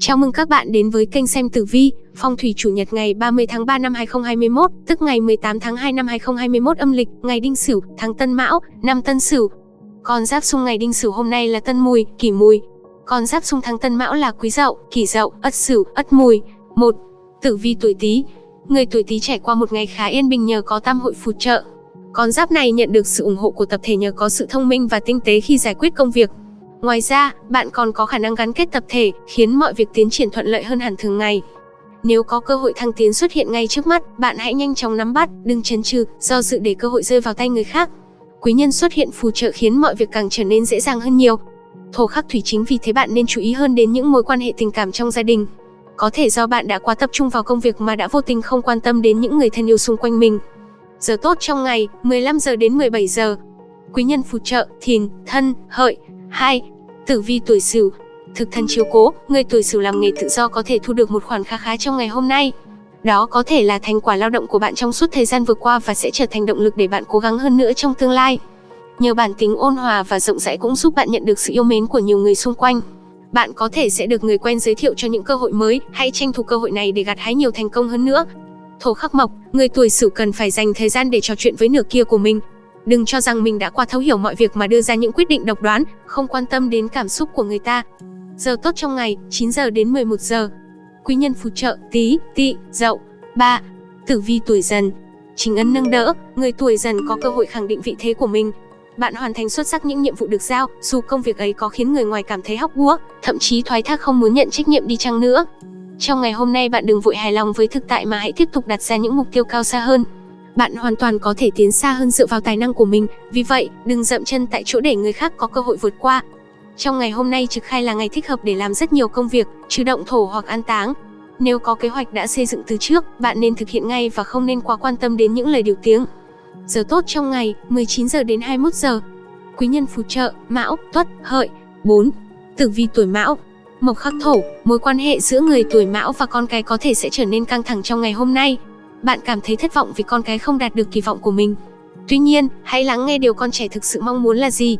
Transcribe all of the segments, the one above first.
Chào mừng các bạn đến với kênh xem tử vi, phong thủy chủ nhật ngày 30 tháng 3 năm 2021, tức ngày 18 tháng 2 năm 2021 âm lịch, ngày Đinh Sửu, tháng Tân Mão, năm Tân Sửu. Con giáp xung ngày Đinh Sửu hôm nay là Tân Mùi, Kỷ Mùi. Con giáp xung tháng Tân Mão là Quý Dậu, Kỷ Dậu, Ất Sửu, Ất Mùi. 1. Tử vi tuổi Tý. Người tuổi Tý trải qua một ngày khá yên bình nhờ có tam hội phù trợ. Con giáp này nhận được sự ủng hộ của tập thể nhờ có sự thông minh và tinh tế khi giải quyết công việc, Ngoài ra, bạn còn có khả năng gắn kết tập thể, khiến mọi việc tiến triển thuận lợi hơn hẳn thường ngày. Nếu có cơ hội thăng tiến xuất hiện ngay trước mắt, bạn hãy nhanh chóng nắm bắt, đừng chần chừ, do dự để cơ hội rơi vào tay người khác. Quý nhân xuất hiện phù trợ khiến mọi việc càng trở nên dễ dàng hơn nhiều. Thổ khắc thủy chính vì thế bạn nên chú ý hơn đến những mối quan hệ tình cảm trong gia đình. Có thể do bạn đã quá tập trung vào công việc mà đã vô tình không quan tâm đến những người thân yêu xung quanh mình. Giờ tốt trong ngày, 15 giờ đến 17 giờ. Quý nhân phù trợ, thìn, thân, hợi. 2. Tử vi tuổi Sửu, thực thân chiếu cố, người tuổi Sửu làm nghề tự do có thể thu được một khoản khá khá trong ngày hôm nay. Đó có thể là thành quả lao động của bạn trong suốt thời gian vừa qua và sẽ trở thành động lực để bạn cố gắng hơn nữa trong tương lai. Nhờ bản tính ôn hòa và rộng rãi cũng giúp bạn nhận được sự yêu mến của nhiều người xung quanh. Bạn có thể sẽ được người quen giới thiệu cho những cơ hội mới, hãy tranh thủ cơ hội này để gặt hái nhiều thành công hơn nữa. Thổ khắc mộc, người tuổi Sửu cần phải dành thời gian để trò chuyện với nửa kia của mình, Đừng cho rằng mình đã qua thấu hiểu mọi việc mà đưa ra những quyết định độc đoán, không quan tâm đến cảm xúc của người ta. Giờ tốt trong ngày, 9 giờ đến 11 giờ. Quý nhân phù trợ, tí, tị, dậu. 3. Tử vi tuổi dần. Chính ân nâng đỡ, người tuổi dần có cơ hội khẳng định vị thế của mình. Bạn hoàn thành xuất sắc những nhiệm vụ được giao, dù công việc ấy có khiến người ngoài cảm thấy hóc búa, thậm chí thoái thác không muốn nhận trách nhiệm đi chăng nữa. Trong ngày hôm nay bạn đừng vội hài lòng với thực tại mà hãy tiếp tục đặt ra những mục tiêu cao xa hơn bạn hoàn toàn có thể tiến xa hơn dựa vào tài năng của mình, vì vậy, đừng dậm chân tại chỗ để người khác có cơ hội vượt qua. Trong ngày hôm nay trực khai là ngày thích hợp để làm rất nhiều công việc, trừ động thổ hoặc an táng. Nếu có kế hoạch đã xây dựng từ trước, bạn nên thực hiện ngay và không nên quá quan tâm đến những lời điều tiếng. Giờ tốt trong ngày, 19 giờ đến 21 giờ. Quý nhân phù trợ, Mão, Tuất, Hợi. 4. Tử vi tuổi Mão. Mộc khắc thổ, mối quan hệ giữa người tuổi Mão và con cái có thể sẽ trở nên căng thẳng trong ngày hôm nay bạn cảm thấy thất vọng vì con cái không đạt được kỳ vọng của mình. Tuy nhiên, hãy lắng nghe điều con trẻ thực sự mong muốn là gì.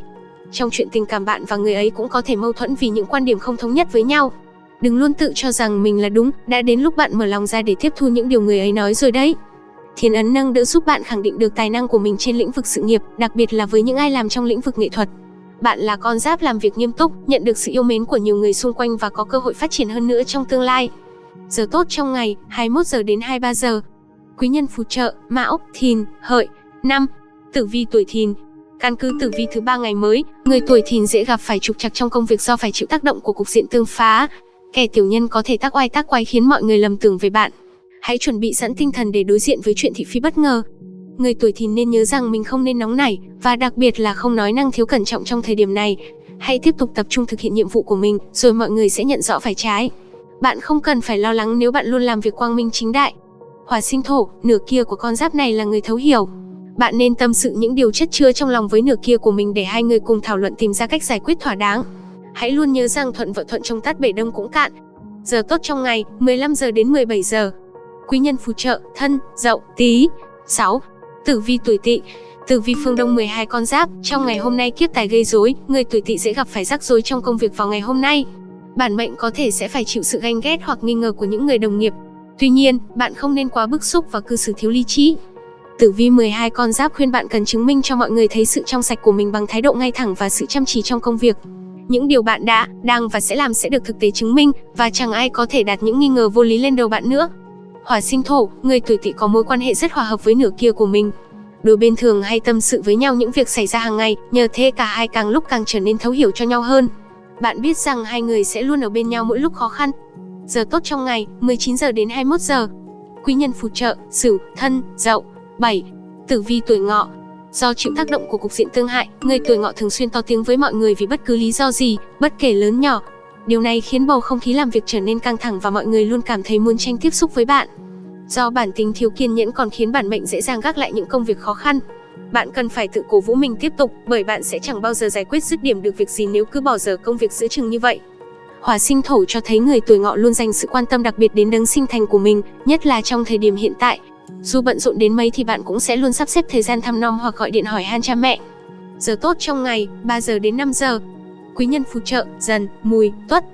Trong chuyện tình cảm bạn và người ấy cũng có thể mâu thuẫn vì những quan điểm không thống nhất với nhau. Đừng luôn tự cho rằng mình là đúng, đã đến lúc bạn mở lòng ra để tiếp thu những điều người ấy nói rồi đấy. Thiên ấn nâng đỡ giúp bạn khẳng định được tài năng của mình trên lĩnh vực sự nghiệp, đặc biệt là với những ai làm trong lĩnh vực nghệ thuật. Bạn là con giáp làm việc nghiêm túc, nhận được sự yêu mến của nhiều người xung quanh và có cơ hội phát triển hơn nữa trong tương lai. Giờ tốt trong ngày, 21 giờ đến 23 giờ, quý nhân phù trợ, Mão, Thìn, Hợi. năm Tử vi tuổi Thìn. Căn cứ tử vi thứ ba ngày mới, người tuổi Thìn dễ gặp phải trục trặc trong công việc do phải chịu tác động của cục diện tương phá. Kẻ tiểu nhân có thể tác oai tác quái khiến mọi người lầm tưởng về bạn. Hãy chuẩn bị sẵn tinh thần để đối diện với chuyện thị phi bất ngờ. Người tuổi Thìn nên nhớ rằng mình không nên nóng nảy và đặc biệt là không nói năng thiếu cẩn trọng trong thời điểm này. Hãy tiếp tục tập trung thực hiện nhiệm vụ của mình, rồi mọi người sẽ nhận rõ phải trái. Bạn không cần phải lo lắng nếu bạn luôn làm việc quang minh chính đại. Hỏa sinh thổ, nửa kia của con giáp này là người thấu hiểu. Bạn nên tâm sự những điều chất chứa trong lòng với nửa kia của mình để hai người cùng thảo luận tìm ra cách giải quyết thỏa đáng. Hãy luôn nhớ rằng thuận vợ thuận trong tát bể đông cũng cạn. Giờ tốt trong ngày, 15 giờ đến 17 giờ. Quý nhân phù trợ, thân, dậu, tí. 6. Tử vi tuổi tỵ Tử vi phương Đông 12 con giáp, trong ngày hôm nay kiếp tài gây rối, người tuổi tỵ sẽ gặp phải rắc rối trong công việc vào ngày hôm nay. Bản mệnh có thể sẽ phải chịu sự ganh ghét hoặc nghi ngờ của những người đồng nghiệp, Tuy nhiên, bạn không nên quá bức xúc và cư xử thiếu lý trí. Tử vi 12 con giáp khuyên bạn cần chứng minh cho mọi người thấy sự trong sạch của mình bằng thái độ ngay thẳng và sự chăm chỉ trong công việc. Những điều bạn đã, đang và sẽ làm sẽ được thực tế chứng minh và chẳng ai có thể đặt những nghi ngờ vô lý lên đầu bạn nữa. Hỏa sinh thổ, người tuổi tỵ có mối quan hệ rất hòa hợp với nửa kia của mình. Đôi bên thường hay tâm sự với nhau những việc xảy ra hàng ngày, nhờ thế cả hai càng lúc càng trở nên thấu hiểu cho nhau hơn. Bạn biết rằng hai người sẽ luôn ở bên nhau mỗi lúc khó khăn, Giờ tốt trong ngày, 19 giờ đến 21 giờ. Quý nhân phù trợ, Sửu, Thân, Dậu. 7. Tử vi tuổi Ngọ. Do chịu tác động của cục diện tương hại, người tuổi Ngọ thường xuyên to tiếng với mọi người vì bất cứ lý do gì, bất kể lớn nhỏ. Điều này khiến bầu không khí làm việc trở nên căng thẳng và mọi người luôn cảm thấy muốn tranh tiếp xúc với bạn. Do bản tính thiếu kiên nhẫn còn khiến bản mệnh dễ dàng gác lại những công việc khó khăn. Bạn cần phải tự cổ vũ mình tiếp tục, bởi bạn sẽ chẳng bao giờ giải quyết dứt điểm được việc gì nếu cứ bỏ dở công việc giữa chừng như vậy. Hỏa sinh thổ cho thấy người tuổi ngọ luôn dành sự quan tâm đặc biệt đến đấng sinh thành của mình, nhất là trong thời điểm hiện tại. Dù bận rộn đến mấy thì bạn cũng sẽ luôn sắp xếp thời gian thăm nom hoặc gọi điện hỏi han cha mẹ. Giờ tốt trong ngày, 3 giờ đến 5 giờ. Quý nhân phù trợ, dần, mùi, tuất.